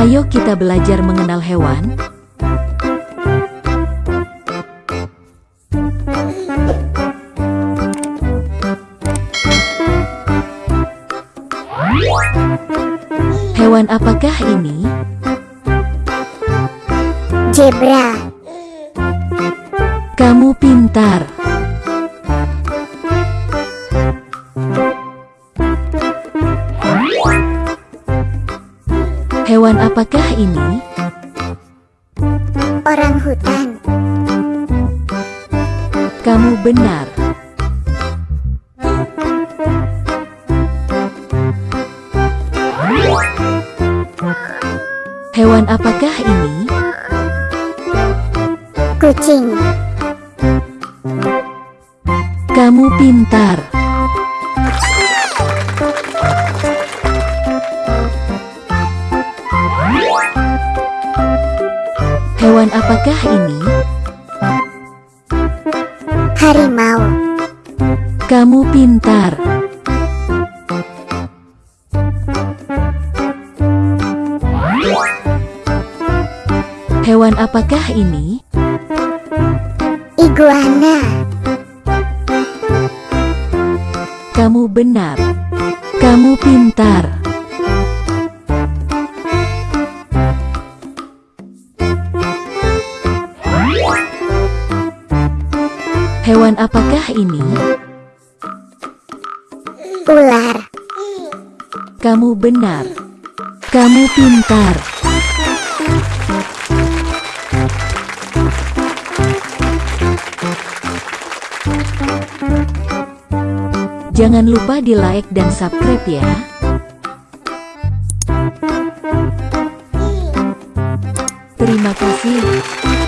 Ayo kita belajar mengenal hewan. Hewan apakah ini? Zebra. Kamu pintar. Hewan apakah ini? Orang hutan. Kamu benar. Hewan apakah ini? Kucing. Kamu pintar. Hewan apakah ini? Harimau. Kamu pintar. Hewan apakah ini? Iguana. Kamu benar. Kamu pintar. Hewan apakah ini? Ular. Kamu benar. Kamu pintar. Jangan lupa di like dan subscribe ya. Terima kasih.